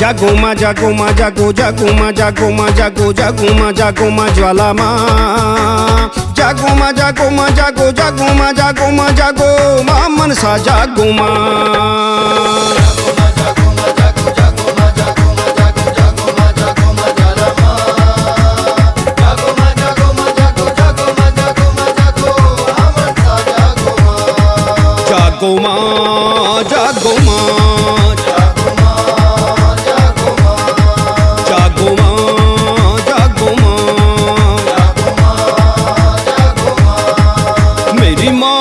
जागो मा जागो मा जागो जागो मा जागो मा जागो जागो मा जागो मा ज्वाला मा जागो मा जागो मा जागो जागो मा जागो मा जागो मा मनसा जागो मा जागो मा जागो मा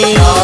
me.